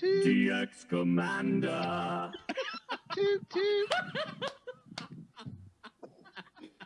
toot. DX Commander. toot toot.